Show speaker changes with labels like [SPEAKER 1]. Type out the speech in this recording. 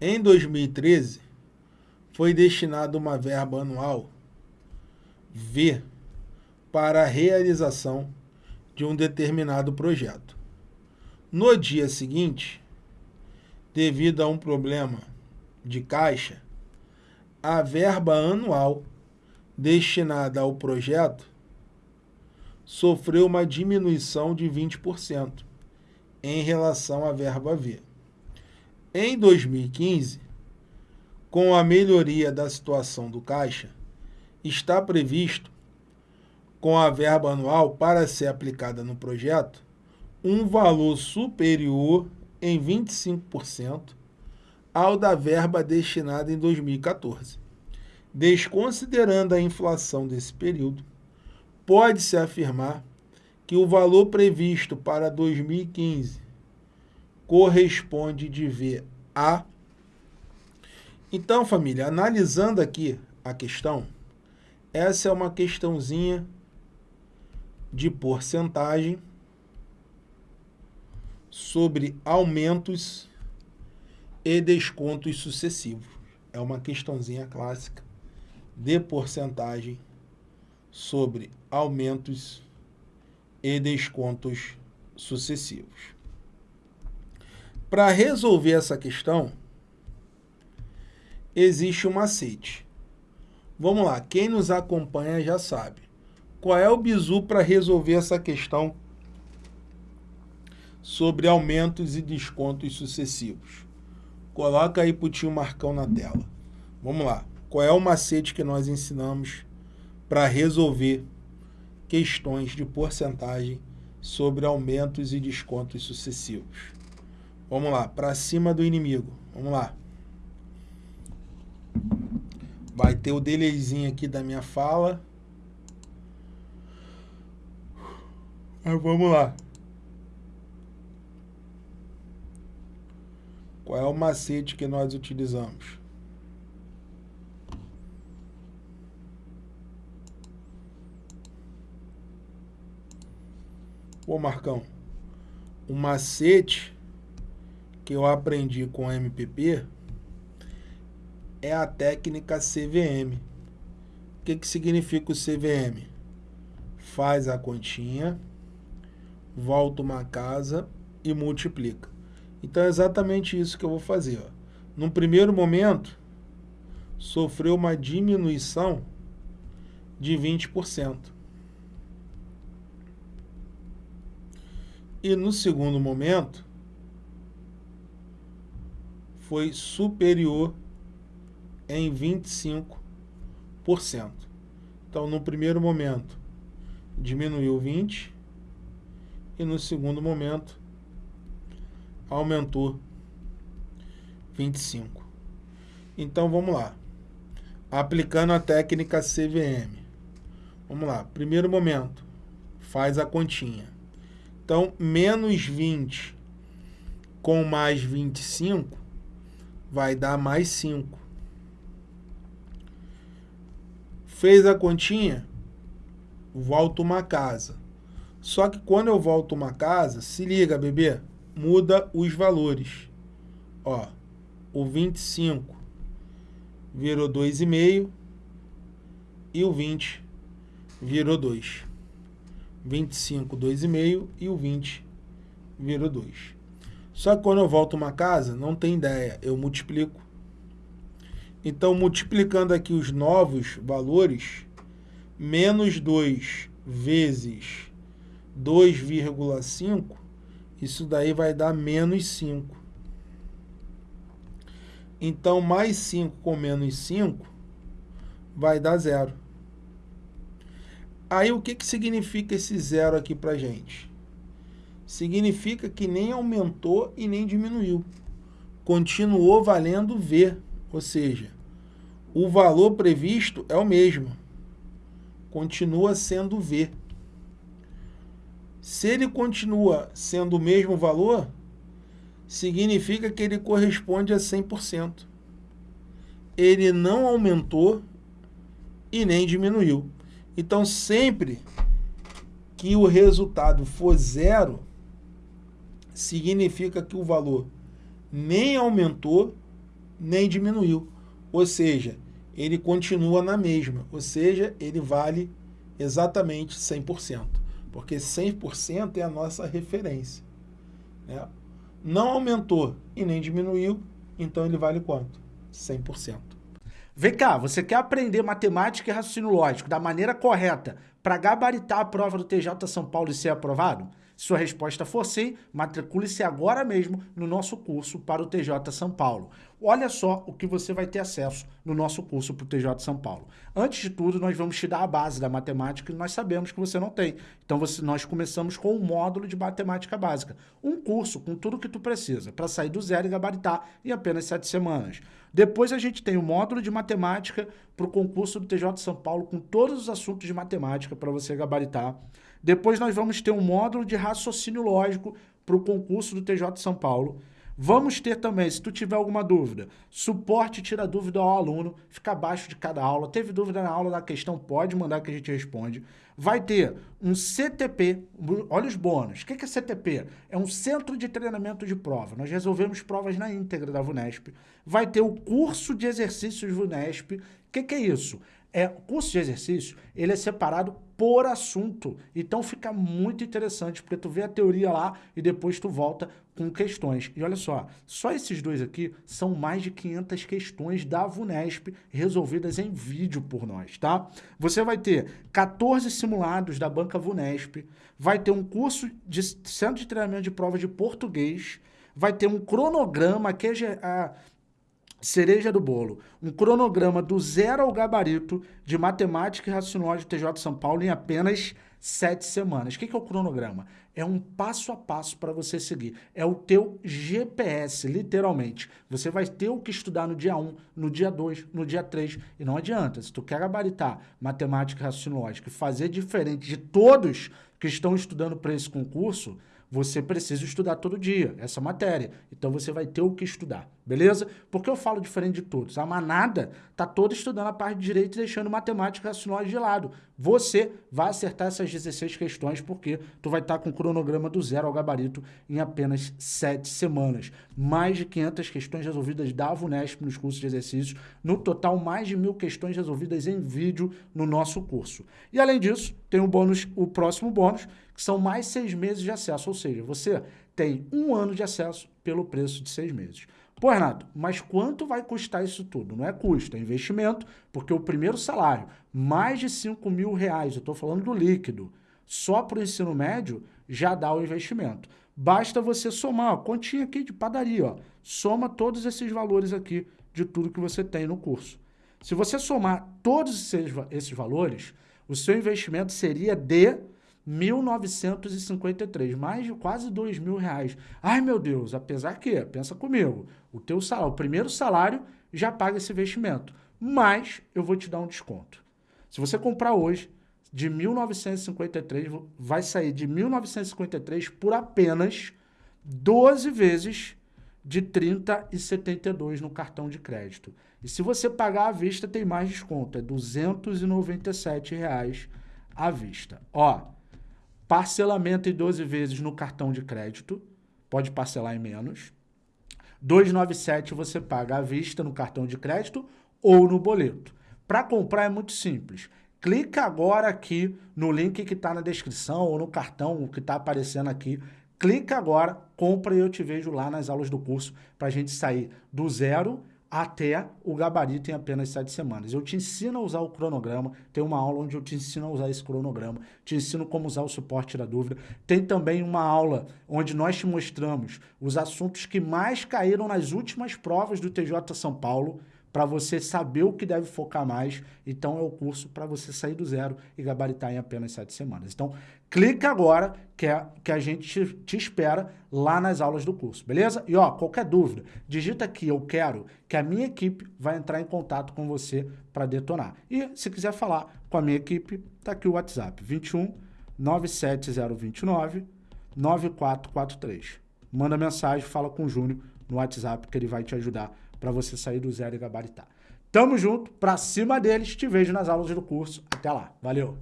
[SPEAKER 1] Em 2013, foi destinada uma verba anual V para a realização de um determinado projeto. No dia seguinte, devido a um problema de caixa, a verba anual destinada ao projeto sofreu uma diminuição de 20% em relação à verba V. Em 2015, com a melhoria da situação do caixa, está previsto, com a verba anual para ser aplicada no projeto, um valor superior em 25% ao da verba destinada em 2014. Desconsiderando a inflação desse período, pode-se afirmar que o valor previsto para 2015 corresponde de V a... Então, família, analisando aqui a questão, essa é uma questãozinha de porcentagem sobre aumentos e descontos sucessivos. É uma questãozinha clássica de porcentagem sobre aumentos e descontos sucessivos. Para resolver essa questão, existe um macete. Vamos lá, quem nos acompanha já sabe. Qual é o bizu para resolver essa questão sobre aumentos e descontos sucessivos? Coloca aí para o tio Marcão na tela. Vamos lá. Qual é o macete que nós ensinamos para resolver questões de porcentagem sobre aumentos e descontos sucessivos. Vamos lá, para cima do inimigo. Vamos lá. Vai ter o delayzinho aqui da minha fala. Mas vamos lá. Qual é o macete que nós utilizamos? Pô, Marcão, um macete que eu aprendi com MPP é a técnica CVM. O que, que significa o CVM? Faz a continha, volta uma casa e multiplica. Então é exatamente isso que eu vou fazer. Ó. Num primeiro momento, sofreu uma diminuição de 20%. E no segundo momento, foi superior em 25%. Então, no primeiro momento, diminuiu 20% e no segundo momento, aumentou 25%. Então, vamos lá. Aplicando a técnica CVM. Vamos lá. Primeiro momento, faz a continha. Então, menos 20 com mais 25 vai dar mais 5. Fez a continha? Volta uma casa. Só que quando eu volto uma casa, se liga, bebê, muda os valores. Ó, o 25 virou 2,5 e o 20 virou 2. 25, 2,5 e o 20 virou 2. Só que quando eu volto uma casa, não tem ideia, eu multiplico. Então, multiplicando aqui os novos valores, menos 2 vezes 2,5, isso daí vai dar menos 5. Então, mais 5 com menos 5 vai dar zero. Aí o que, que significa esse zero aqui para gente? Significa que nem aumentou e nem diminuiu. Continuou valendo V, ou seja, o valor previsto é o mesmo. Continua sendo V. Se ele continua sendo o mesmo valor, significa que ele corresponde a 100%. Ele não aumentou e nem diminuiu. Então, sempre que o resultado for zero, significa que o valor nem aumentou nem diminuiu. Ou seja, ele continua na mesma, ou seja, ele vale exatamente 100%, porque 100% é a nossa referência. Né? Não aumentou e nem diminuiu, então ele vale quanto? 100%.
[SPEAKER 2] Vem cá, você quer aprender matemática e raciocínio lógico da maneira correta para gabaritar a prova do TJ São Paulo e ser aprovado? Se sua resposta for sim, matricule-se agora mesmo no nosso curso para o TJ São Paulo. Olha só o que você vai ter acesso no nosso curso para o TJ São Paulo. Antes de tudo, nós vamos te dar a base da matemática que nós sabemos que você não tem. Então, você, nós começamos com um módulo de matemática básica. Um curso com tudo que tu precisa para sair do zero e gabaritar em apenas sete semanas. Depois a gente tem o módulo de matemática para o concurso do TJ São Paulo com todos os assuntos de matemática para você gabaritar. Depois nós vamos ter um módulo de raciocínio lógico para o concurso do TJ São Paulo. Vamos ter também, se tu tiver alguma dúvida, suporte tira dúvida ao aluno, fica abaixo de cada aula. Teve dúvida na aula da questão, pode mandar que a gente responde. Vai ter um CTP, olha os bônus. O que é CTP? É um Centro de Treinamento de Prova. Nós resolvemos provas na íntegra da VUNESP. Vai ter o curso de exercícios VUNESP. O que, é isso? É, o curso de exercício, ele é separado por assunto. Então fica muito interessante, porque tu vê a teoria lá e depois tu volta com questões. E olha só, só esses dois aqui são mais de 500 questões da VUNESP resolvidas em vídeo por nós, tá? Você vai ter 14 simulados da banca VUNESP, vai ter um curso de centro de treinamento de prova de português, vai ter um cronograma que é a cereja do bolo, um cronograma do zero ao gabarito de matemática e raciocínio de TJ São Paulo em apenas sete semanas. O que é o cronograma? É um passo a passo para você seguir. É o teu GPS, literalmente. Você vai ter o que estudar no dia 1, no dia 2, no dia 3. E não adianta, se tu quer gabaritar matemática e raciocínio lógico e fazer diferente de todos que estão estudando para esse concurso, você precisa estudar todo dia essa matéria. Então você vai ter o que estudar, beleza? Porque eu falo diferente de todos. A manada tá toda estudando a parte de direito e deixando matemática raciocínio de lado. Você vai acertar essas 16 questões porque tu vai estar tá com o cronograma do zero ao gabarito em apenas 7 semanas. Mais de 500 questões resolvidas da VUNESP nos cursos de exercícios. No total, mais de mil questões resolvidas em vídeo no nosso curso. E além disso, tem o bônus, o próximo bônus, que são mais seis meses de acesso, ou seja, você tem um ano de acesso pelo preço de seis meses. Pô, Renato, mas quanto vai custar isso tudo? Não é custo, é investimento, porque o primeiro salário, mais de 5 mil reais, eu estou falando do líquido, só para o ensino médio, já dá o investimento. Basta você somar, ó, continha aqui de padaria, ó, soma todos esses valores aqui de tudo que você tem no curso. Se você somar todos esses, esses valores, o seu investimento seria de 1.953, mais de quase dois mil reais. Ai, meu Deus, apesar que, pensa comigo, o teu salário, o primeiro salário já paga esse investimento, mas eu vou te dar um desconto. Se você comprar hoje, de 1.953, vai sair de 1.953 por apenas 12 vezes de 30,72 no cartão de crédito. E se você pagar à vista, tem mais desconto, é 297 reais à vista. Ó, Parcelamento em 12 vezes no cartão de crédito, pode parcelar em menos. 297 você paga à vista no cartão de crédito ou no boleto. Para comprar é muito simples. Clica agora aqui no link que está na descrição ou no cartão que está aparecendo aqui. Clica agora, compra e eu te vejo lá nas aulas do curso para a gente sair do zero até o gabarito em apenas sete semanas. Eu te ensino a usar o cronograma, tem uma aula onde eu te ensino a usar esse cronograma, te ensino como usar o suporte da dúvida. Tem também uma aula onde nós te mostramos os assuntos que mais caíram nas últimas provas do TJ São Paulo, para você saber o que deve focar mais. Então, é o curso para você sair do zero e gabaritar em apenas sete semanas. Então, clica agora que, é, que a gente te, espera lá nas aulas do curso, beleza? E ó, qualquer dúvida, digita aqui eu quero que a minha equipe vai entrar em contato com você para detonar. E se quiser falar com a minha equipe, tá aqui o WhatsApp, 21 97029 9443. Manda mensagem, fala com o Júnior no WhatsApp que ele vai te ajudar para você sair do zero e gabaritar. Tamo junto, pra cima deles, te vejo nas aulas do curso. Até lá, valeu!